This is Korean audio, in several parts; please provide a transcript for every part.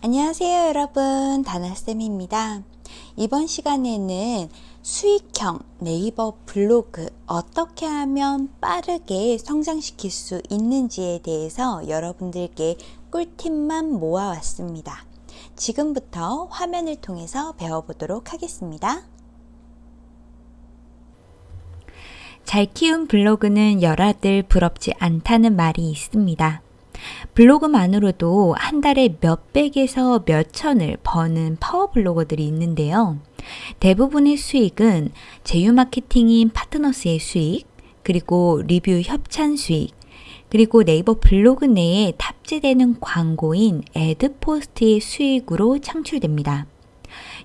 안녕하세요 여러분. 다나쌤입니다. 이번 시간에는 수익형 네이버 블로그 어떻게 하면 빠르게 성장시킬 수 있는지에 대해서 여러분들께 꿀팁만 모아왔습니다. 지금부터 화면을 통해서 배워보도록 하겠습니다. 잘 키운 블로그는 열아들 부럽지 않다는 말이 있습니다. 블로그만으로도 한 달에 몇백에서 몇천을 버는 파워블로거들이 있는데요. 대부분의 수익은 제휴 마케팅인 파트너스의 수익, 그리고 리뷰 협찬 수익, 그리고 네이버 블로그 내에 탑재되는 광고인 애드포스트의 수익으로 창출됩니다.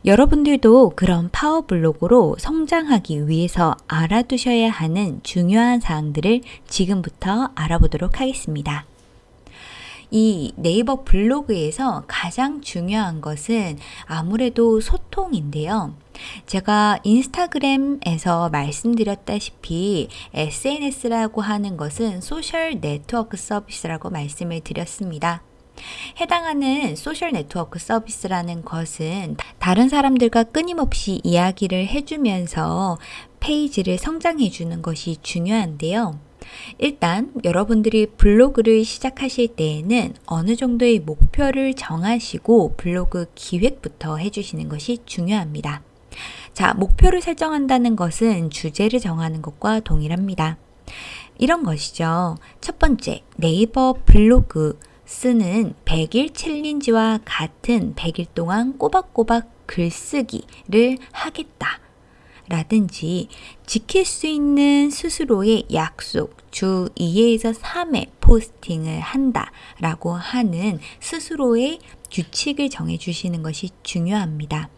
여러분들도 그런 파워블로그로 성장하기 위해서 알아두셔야 하는 중요한 사항들을 지금부터 알아보도록 하겠습니다. 이 네이버 블로그에서 가장 중요한 것은 아무래도 소통인데요. 제가 인스타그램에서 말씀드렸다시피 SNS라고 하는 것은 소셜 네트워크 서비스라고 말씀을 드렸습니다. 해당하는 소셜 네트워크 서비스라는 것은 다른 사람들과 끊임없이 이야기를 해주면서 페이지를 성장해 주는 것이 중요한데요. 일단 여러분들이 블로그를 시작하실 때에는 어느 정도의 목표를 정하시고 블로그 기획부터 해주시는 것이 중요합니다. 자, 목표를 설정한다는 것은 주제를 정하는 것과 동일합니다. 이런 것이죠. 첫 번째, 네이버 블로그 쓰는 100일 챌린지와 같은 100일 동안 꼬박꼬박 글쓰기를 하겠다. 라든지 지킬 수 있는 스스로의 약속 주 2회에서 3회 포스팅을 한다 라고 하는 스스로의 규칙을 정해 주시는 것이 중요합니다.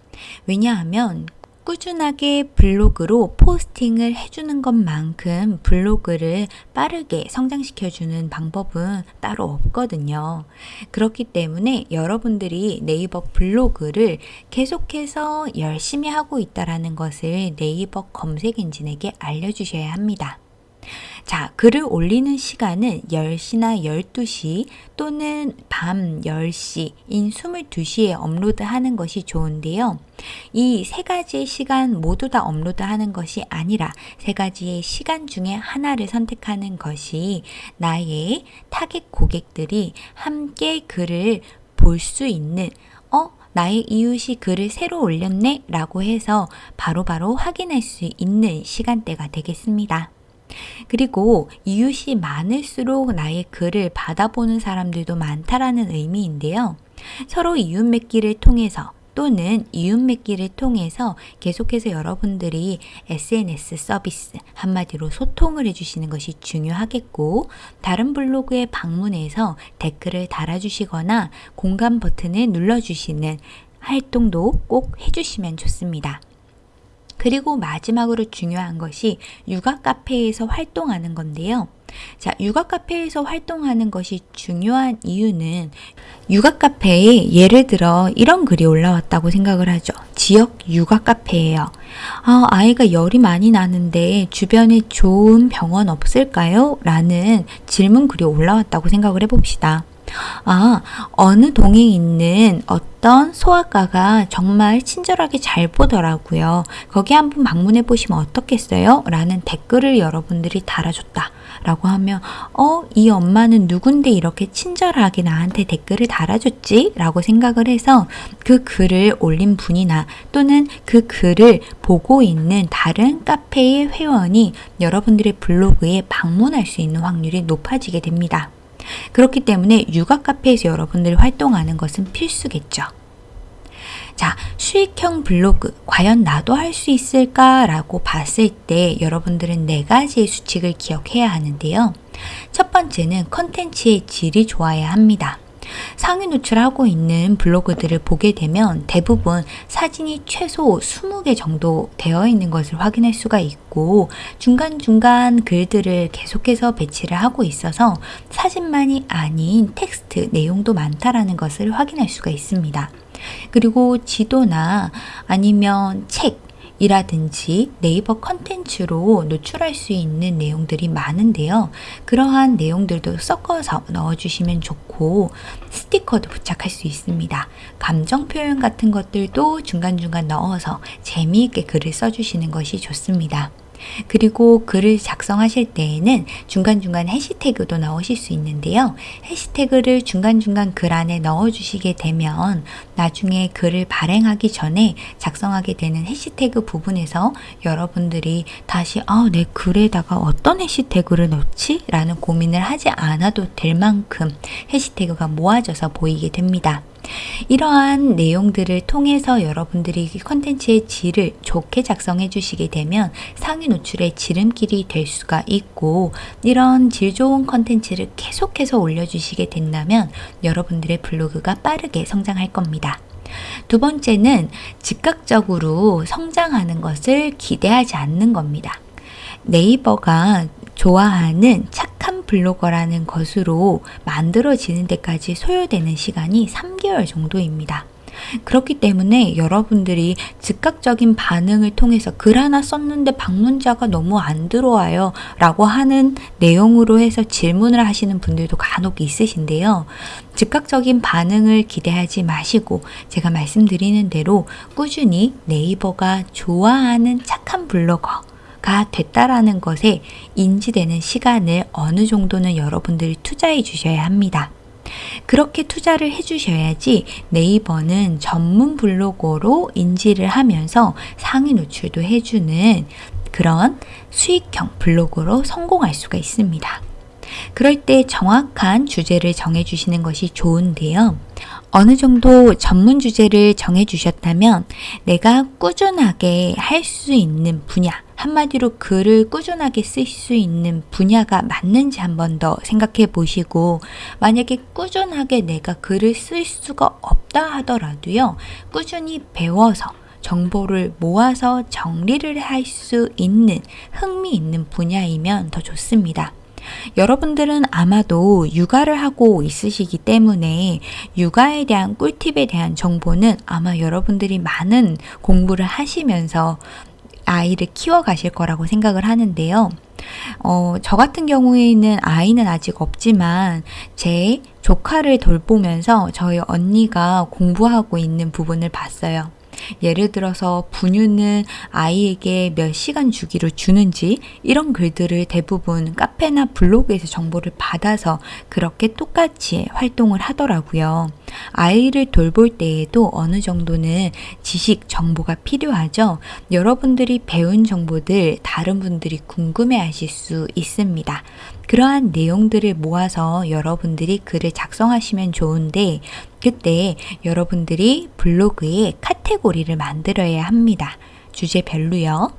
왜냐하면 꾸준하게 블로그로 포스팅을 해주는 것만큼 블로그를 빠르게 성장시켜주는 방법은 따로 없거든요. 그렇기 때문에 여러분들이 네이버 블로그를 계속해서 열심히 하고 있다는 것을 네이버 검색 엔진에게 알려주셔야 합니다. 자, 글을 올리는 시간은 10시나 12시 또는 밤 10시인 22시에 업로드하는 것이 좋은데요. 이 세 가지 시간 모두 다 업로드하는 것이 아니라 세 가지의 시간 중에 하나를 선택하는 것이 나의 타겟 고객들이 함께 글을 볼 수 있는 어? 나의 이웃이 글을 새로 올렸네? 라고 해서 바로바로 바로 확인할 수 있는 시간대가 되겠습니다. 그리고 이웃이 많을수록 나의 글을 받아보는 사람들도 많다라는 의미인데요. 서로 이웃 맺기를 통해서 또는 이웃 맺기를 통해서 계속해서 여러분들이 SNS 서비스 한마디로 소통을 해주시는 것이 중요하겠고 다른 블로그에 방문해서 댓글을 달아주시거나 공감 버튼을 눌러주시는 활동도 꼭 해주시면 좋습니다. 그리고 마지막으로 중요한 것이 육아 카페에서 활동하는 건데요. 자, 육아 카페에서 활동하는 것이 중요한 이유는 육아 카페에 예를 들어 이런 글이 올라왔다고 생각을 하죠. 지역 육아 카페예요. 아, 아이가 열이 많이 나는데 주변에 좋은 병원 없을까요? 라는 질문 글이 올라왔다고 생각을 해봅시다. 아, 어느 동에 있는 어떤 소아과가 정말 친절하게 잘 보더라고요. 거기 한번 방문해 보시면 어떻겠어요? 라는 댓글을 여러분들이 달아줬다. 라고 하면 어? 이 엄마는 누군데 이렇게 친절하게 나한테 댓글을 달아줬지? 라고 생각을 해서 그 글을 올린 분이나 또는 그 글을 보고 있는 다른 카페의 회원이 여러분들의 블로그에 방문할 수 있는 확률이 높아지게 됩니다. 그렇기 때문에 육아 카페에서 여러분들이 활동하는 것은 필수겠죠. 자, 수익형 블로그, 과연 나도 할 수 있을까라고 봤을 때 여러분들은 네 가지의 수칙을 기억해야 하는데요. 첫 번째는 컨텐츠의 질이 좋아야 합니다. 상위 노출하고 있는 블로그들을 보게 되면 대부분 사진이 최소 20개 정도 되어 있는 것을 확인할 수가 있고 중간중간 글들을 계속해서 배치를 하고 있어서 사진만이 아닌 텍스트 내용도 많다라는 것을 확인할 수가 있습니다. 그리고 지도나 아니면 책 이라든지 네이버 컨텐츠로 노출할 수 있는 내용들이 많은데요. 그러한 내용들도 섞어서 넣어주시면 좋고 스티커도 부착할 수 있습니다. 감정 표현 같은 것들도 중간중간 넣어서 재미있게 글을 써주시는 것이 좋습니다. 그리고 글을 작성하실 때에는 중간중간 해시태그도 넣으실 수 있는데요. 해시태그를 중간중간 글 안에 넣어주시게 되면 나중에 글을 발행하기 전에 작성하게 되는 해시태그 부분에서 여러분들이 다시 아, 내 글에다가 어떤 해시태그를 넣지? 라는 고민을 하지 않아도 될 만큼 해시태그가 모아져서 보이게 됩니다. 이러한 내용들을 통해서 여러분들이 컨텐츠의 질을 좋게 작성해 주시게 되면 상위 노출의 지름길이 될 수가 있고 이런 질 좋은 컨텐츠를 계속해서 올려주시게 된다면 여러분들의 블로그가 빠르게 성장할 겁니다. 두 번째는 즉각적으로 성장하는 것을 기대하지 않는 겁니다. 네이버가 좋아하는 착한 블로거라는 것으로 만들어지는 데까지 소요되는 시간이 3개월 정도입니다. 그렇기 때문에 여러분들이 즉각적인 반응을 통해서 글 하나 썼는데 방문자가 너무 안 들어와요 라고 하는 내용으로 해서 질문을 하시는 분들도 간혹 있으신데요. 즉각적인 반응을 기대하지 마시고 제가 말씀드리는 대로 꾸준히 네이버가 좋아하는 착한 블로거 가 됐다라는 것에 인지되는 시간을 어느 정도는 여러분들이 투자해 주셔야 합니다. 그렇게 투자를 해 주셔야지 네이버는 전문 블로거로 인지를 하면서 상위 노출도 해주는 그런 수익형 블로그로 성공할 수가 있습니다. 그럴 때 정확한 주제를 정해 주시는 것이 좋은데요. 어느 정도 전문 주제를 정해 주셨다면 내가 꾸준하게 할 수 있는 분야, 한마디로 글을 꾸준하게 쓸 수 있는 분야가 맞는지 한 번 더 생각해 보시고, 만약에 꾸준하게 내가 글을 쓸 수가 없다 하더라도요, 꾸준히 배워서 정보를 모아서 정리를 할 수 있는 흥미 있는 분야이면 더 좋습니다. 여러분들은 아마도 육아를 하고 있으시기 때문에 육아에 대한 꿀팁에 대한 정보는 아마 여러분들이 많은 공부를 하시면서 아이를 키워 가실 거라고 생각을 하는데요. 어, 저 같은 경우에는 아이는 아직 없지만 제 조카를 돌보면서 저희 언니가 공부하고 있는 부분을 봤어요. 예를 들어서 분유는 아이에게 몇 시간 주기로 주는지 이런 글들을 대부분 카페나 블로그에서 정보를 받아서 그렇게 똑같이 활동을 하더라고요. 아이를 돌볼 때에도 어느 정도는 지식 정보가 필요하죠. 여러분들이 배운 정보들 다른 분들이 궁금해 하실 수 있습니다. 그러한 내용들을 모아서 여러분들이 글을 작성하시면 좋은데 그때 여러분들이 블로그에 카테고리를 만들어야 합니다. 주제별로요.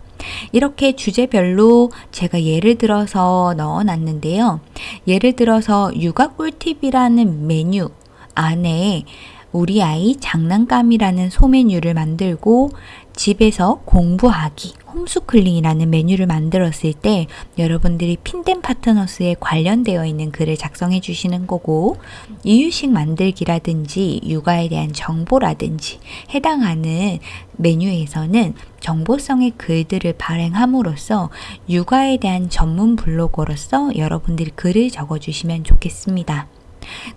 이렇게 주제별로 제가 예를 들어서 넣어 놨는데요. 예를 들어서 육아 꿀팁이라는 메뉴 안에 우리 아이 장난감이라는 소메뉴를 만들고 집에서 공부하기 홈스쿨링이라는 메뉴를 만들었을 때 여러분들이 핀덴 파트너스에 관련되어 있는 글을 작성해 주시는 거고 이유식 만들기라든지 육아에 대한 정보라든지 해당하는 메뉴에서는 정보성의 글들을 발행함으로써 육아에 대한 전문 블로거로서 여러분들이 글을 적어 주시면 좋겠습니다.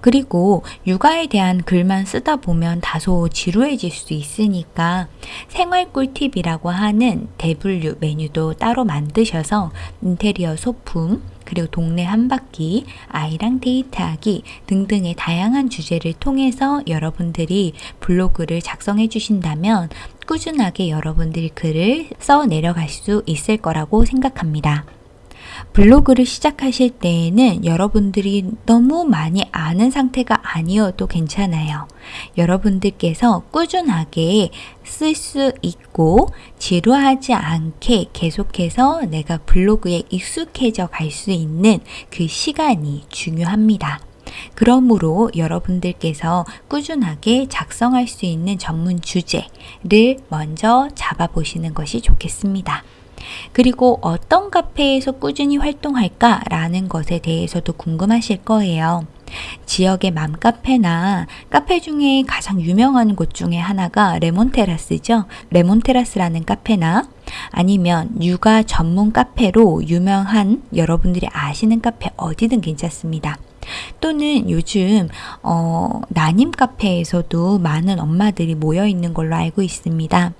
그리고 육아에 대한 글만 쓰다 보면 다소 지루해질 수 있으니까 생활 꿀팁이라고 하는 대분류 메뉴도 따로 만드셔서 인테리어 소품, 그리고 동네 한 바퀴, 아이랑 데이트하기 등등의 다양한 주제를 통해서 여러분들이 블로그를 작성해 주신다면 꾸준하게 여러분들이 글을 써 내려갈 수 있을 거라고 생각합니다. 블로그를 시작하실 때에는 여러분들이 너무 많이 아는 상태가 아니어도 괜찮아요. 여러분들께서 꾸준하게 쓸 수 있고 지루하지 않게 계속해서 내가 블로그에 익숙해져 갈 수 있는 그 시간이 중요합니다. 그러므로 여러분들께서 꾸준하게 작성할 수 있는 전문 주제를 먼저 잡아보시는 것이 좋겠습니다. 그리고 어떤 카페에서 꾸준히 활동할까라는 것에 대해서도 궁금하실 거예요. 지역의 맘카페나 카페 중에 가장 유명한 곳 중에 하나가 레몬테라스죠. 레몬테라스라는 카페나 아니면 육아 전문 카페로 유명한 여러분들이 아시는 카페 어디든 괜찮습니다. 또는 요즘 어, 난임 카페에서도 많은 엄마들이 모여 있는 걸로 알고 있습니다.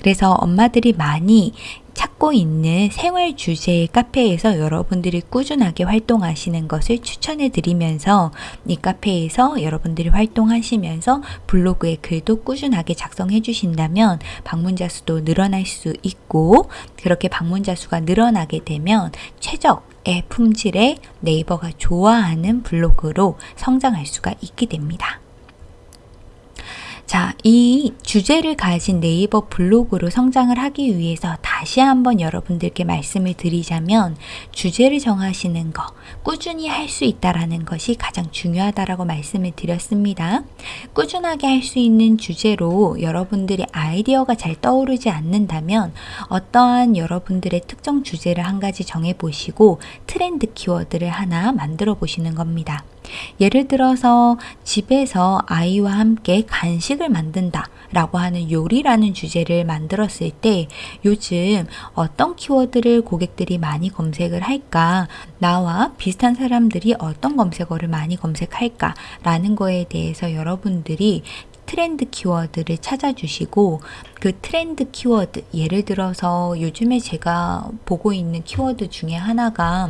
그래서 엄마들이 많이 찾고 있는 생활 주제의 카페에서 여러분들이 꾸준하게 활동하시는 것을 추천해 드리면서 이 카페에서 여러분들이 활동하시면서 블로그에 글도 꾸준하게 작성해 주신다면 방문자 수도 늘어날 수 있고 그렇게 방문자 수가 늘어나게 되면 최적 의 품질의 네이버가 좋아하는 블로그로 성장할 수가 있게 됩니다. 자, 이 주제를 가진 네이버 블로그로 성장을 하기 위해서 다시 한번 여러분들께 말씀을 드리자면 주제를 정하시는 거, 꾸준히 할 수 있다라는 것이 가장 중요하다라고 말씀을 드렸습니다. 꾸준하게 할 수 있는 주제로 여러분들이 아이디어가 잘 떠오르지 않는다면 어떠한 여러분들의 특정 주제를 한 가지 정해 보시고 트렌드 키워드를 하나 만들어 보시는 겁니다. 예를 들어서 집에서 아이와 함께 간식을 만든다 라고 하는 요리라는 주제를 만들었을 때 요즘 어떤 키워드를 고객들이 많이 검색을 할까 나와 비슷한 사람들이 어떤 검색어를 많이 검색할까 라는 거에 대해서 여러분들이 트렌드 키워드를 찾아주시고 그 트렌드 키워드 예를 들어서 요즘에 제가 보고 있는 키워드 중에 하나가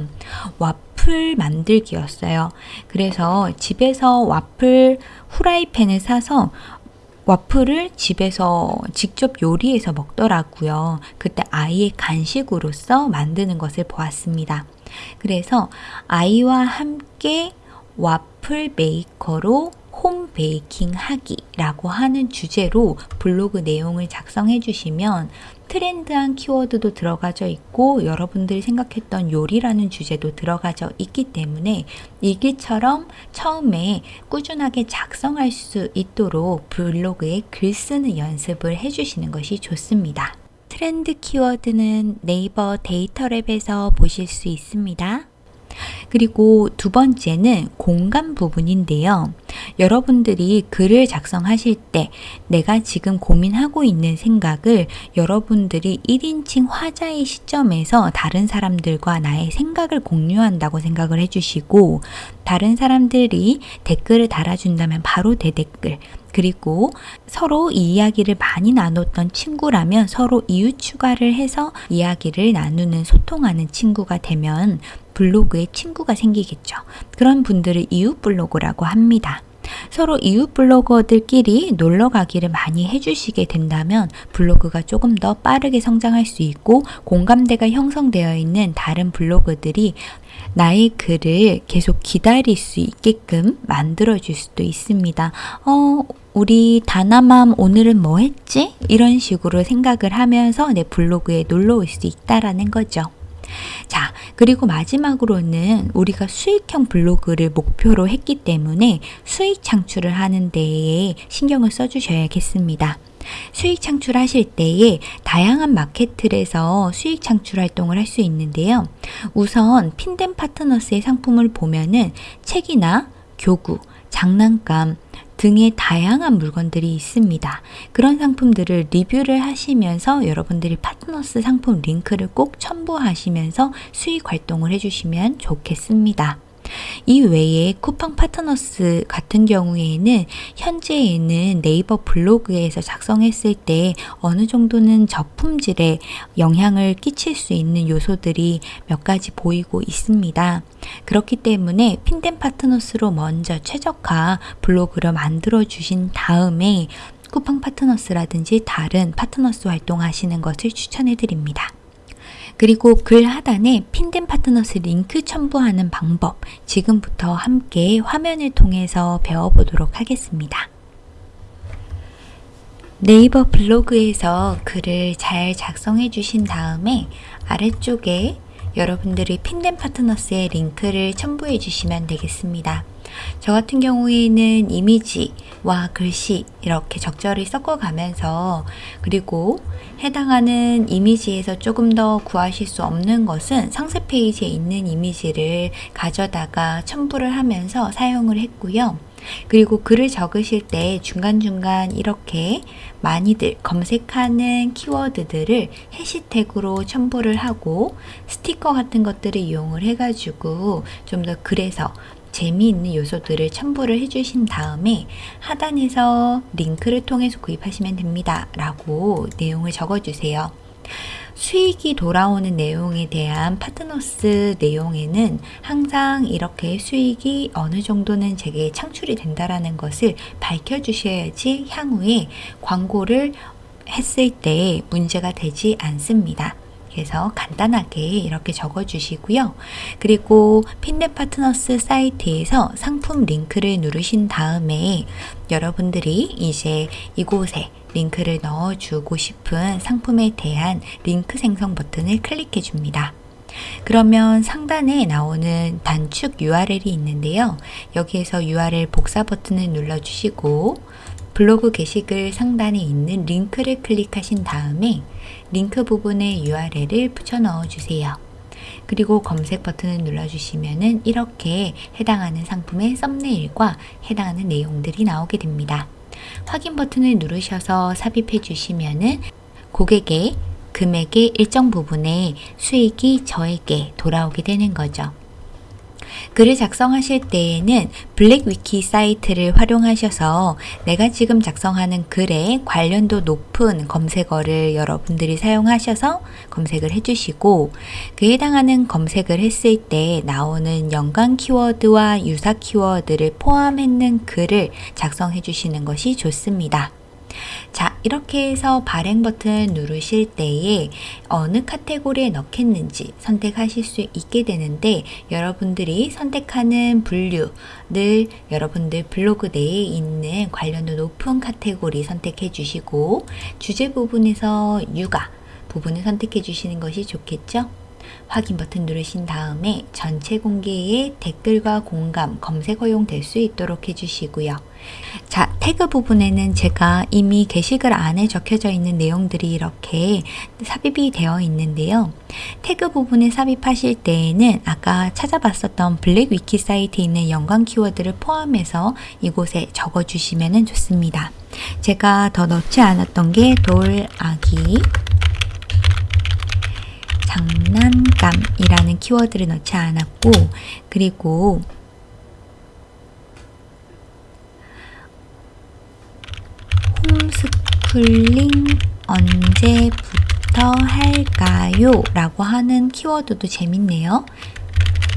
와플 만들기였어요. 그래서 집에서 와플 후라이팬을 사서 와플을 집에서 직접 요리해서 먹더라고요. 그때 아이의 간식으로서 만드는 것을 보았습니다. 그래서 아이와 함께 와플 메이커로 홈 베이킹 하기라고 하는 주제로 블로그 내용을 작성해 주시면 트렌드한 키워드도 들어가져 있고 여러분들이 생각했던 요리라는 주제도 들어가져 있기 때문에 일기처럼 처음에 꾸준하게 작성할 수 있도록 블로그에 글 쓰는 연습을 해주시는 것이 좋습니다. 트렌드 키워드는 네이버 데이터랩에서 보실 수 있습니다. 그리고 두 번째는 공간 부분인데요. 여러분들이 글을 작성하실 때 내가 지금 고민하고 있는 생각을 여러분들이 1인칭 화자의 시점에서 다른 사람들과 나의 생각을 공유한다고 생각을 해주시고 다른 사람들이 댓글을 달아준다면 바로 대댓글 그리고 서로 이야기를 많이 나눴던 친구라면 서로 이유 추가를 해서 이야기를 나누는 소통하는 친구가 되면 블로그에 친구가 생기겠죠. 그런 분들을 이웃 블로그라고 합니다. 서로 이웃 블로거들끼리 놀러 가기를 많이 해주시게 된다면 블로그가 조금 더 빠르게 성장할 수 있고 공감대가 형성되어 있는 다른 블로그들이 나의 글을 계속 기다릴 수 있게끔 만들어 줄 수도 있습니다. 어, 우리 다나맘 오늘은 뭐 했지? 이런 식으로 생각을 하면서 내 블로그에 놀러 올 수 있다라는 거죠. 자, 그리고 마지막으로는 우리가 수익형 블로그를 목표로 했기 때문에 수익 창출을 하는 데에 신경을 써주셔야겠습니다. 수익 창출하실 때에 다양한 마케트에서 수익 창출 활동을 할 수 있는데요. 우선 핀덴 파트너스의 상품을 보면은 책이나 교구, 장난감, 등의 다양한 물건들이 있습니다. 그런 상품들을 리뷰를 하시면서 여러분들이 파트너스 상품 링크를 꼭 첨부하시면서 수익 활동을 해주시면 좋겠습니다. 이 외에 쿠팡 파트너스 같은 경우에는 현재에는 네이버 블로그에서 작성했을 때 어느 정도는 저품질에 영향을 끼칠 수 있는 요소들이 몇 가지 보이고 있습니다. 그렇기 때문에 핀덴 파트너스로 먼저 최적화 블로그를 만들어 주신 다음에 쿠팡 파트너스라든지 다른 파트너스 활동하시는 것을 추천해 드립니다. 그리고 글 하단에 핀덴 파트너스 링크 첨부하는 방법 지금부터 함께 화면을 통해서 배워보도록 하겠습니다. 네이버 블로그에서 글을 잘 작성해 주신 다음에 아래쪽에 여러분들이 핀덴 파트너스의 링크를 첨부해 주시면 되겠습니다. 저 같은 경우에는 이미지와 글씨 이렇게 적절히 섞어가면서 그리고 해당하는 이미지에서 조금 더 구하실 수 없는 것은 상세 페이지에 있는 이미지를 가져다가 첨부를 하면서 사용을 했고요. 그리고 글을 적으실 때 중간중간 이렇게 많이들 검색하는 키워드들을 해시태그로 첨부를 하고 스티커 같은 것들을 이용을 해가지고 좀 더 글에서 재미있는 요소들을 첨부를 해주신 다음에 하단에서 링크를 통해서 구입하시면 됩니다. 라고 내용을 적어주세요. 수익이 돌아오는 내용에 대한 파트너스 내용에는 항상 이렇게 수익이 어느 정도는 제게 창출이 된다라는 것을 밝혀주셔야지 향후에 광고를 했을 때 문제가 되지 않습니다. 그래서 간단하게 이렇게 적어 주시고요. 그리고 핀넷 파트너스 사이트에서 상품 링크를 누르신 다음에 여러분들이 이제 이곳에 링크를 넣어주고 싶은 상품에 대한 링크 생성 버튼을 클릭해 줍니다. 그러면 상단에 나오는 단축 URL이 있는데요. 여기에서 URL 복사 버튼을 눌러주시고 블로그 게시글 상단에 있는 링크를 클릭하신 다음에 링크 부분에 URL을 붙여 넣어 주세요. 그리고 검색 버튼을 눌러주시면 이렇게 해당하는 상품의 썸네일과 해당하는 내용들이 나오게 됩니다. 확인 버튼을 누르셔서 삽입해 주시면은 고객의 금액의 일정 부분의 수익이 저에게 돌아오게 되는 거죠. 글을 작성하실 때에는 블랙위키 사이트를 활용하셔서 내가 지금 작성하는 글에 관련도 높은 검색어를 여러분들이 사용하셔서 검색을 해주시고 그에 해당하는 검색을 했을 때 나오는 연관 키워드와 유사 키워드를 포함했는 글을 작성해 주시는 것이 좋습니다. 자, 이렇게 해서 발행 버튼 누르실 때에 어느 카테고리에 넣겠는지 선택하실 수 있게 되는데 여러분들이 선택하는 분류를 여러분들 블로그 내에 있는 관련도 높은 카테고리 선택해 주시고 주제 부분에서 육아 부분을 선택해 주시는 것이 좋겠죠? 확인 버튼 누르신 다음에 전체 공개에 댓글과 공감, 검색 허용될 수 있도록 해주시고요. 자, 태그 부분에는 제가 이미 게시글 안에 적혀져 있는 내용들이 이렇게 삽입이 되어 있는데요. 태그 부분에 삽입하실 때에는 아까 찾아봤었던 블랙 위키 사이트에 있는 연관 키워드를 포함해서 이곳에 적어주시면 좋습니다. 제가 더 넣지 않았던 게 돌, 아기, 장난감이라는 키워드를 넣지 않았고 그리고 홈스쿨링 언제부터 할까요? 라고 하는 키워드도 재밌네요.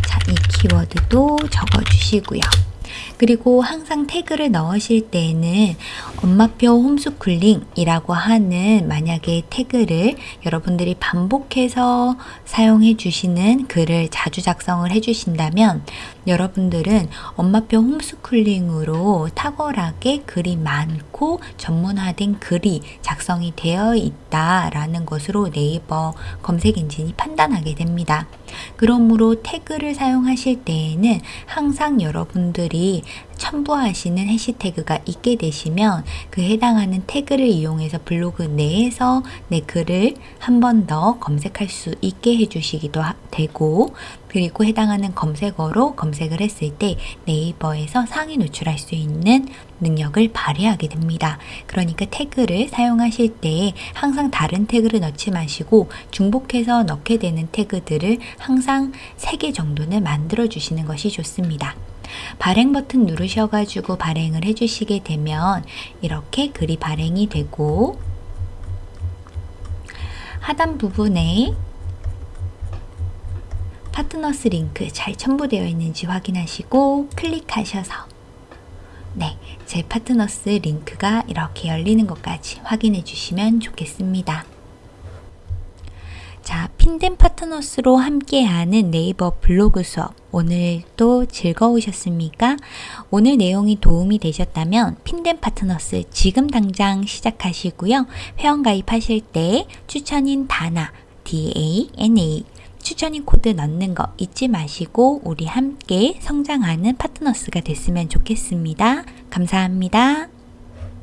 자, 이 키워드도 적어주시고요. 그리고 항상 태그를 넣으실 때에는 엄마표 홈스쿨링이라고 하는 만약에 태그를 여러분들이 반복해서 사용해 주시는 글을 자주 작성을 해 주신다면 여러분들은 엄마표 홈스쿨링으로 탁월하게 글이 많고 전문화된 글이 작성이 되어 있다라는 것으로 네이버 검색 엔진이 판단하게 됩니다. 그러므로 태그를 사용하실 때에는 항상 여러분들이 첨부하시는 해시태그가 있게 되시면 그 해당하는 태그를 이용해서 블로그 내에서 내 글을 한 번 더 검색할 수 있게 해주시기도 되고 그리고 해당하는 검색어로 검색을 했을 때 네이버에서 상위 노출할 수 있는 능력을 발휘하게 됩니다. 그러니까 태그를 사용하실 때 항상 다른 태그를 넣지 마시고 중복해서 넣게 되는 태그들을 항상 3개 정도는 만들어 주시는 것이 좋습니다. 발행 버튼 누르셔가지고 발행을 해주시게 되면 이렇게 글이 발행이 되고 하단 부분에 파트너스 링크 잘 첨부되어 있는지 확인하시고 클릭하셔서 네, 제 파트너스 링크가 이렇게 열리는 것까지 확인해 주시면 좋겠습니다. 자, 핀덴 파트너스로 함께하는 네이버 블로그 수업 오늘도 즐거우셨습니까? 오늘 내용이 도움이 되셨다면 핀덴 파트너스 지금 당장 시작하시고요. 회원 가입하실 때 추천인 다나, D-A-N-A 추천인 코드 넣는 거 잊지 마시고 우리 함께 성장하는 파트너스가 됐으면 좋겠습니다. 감사합니다.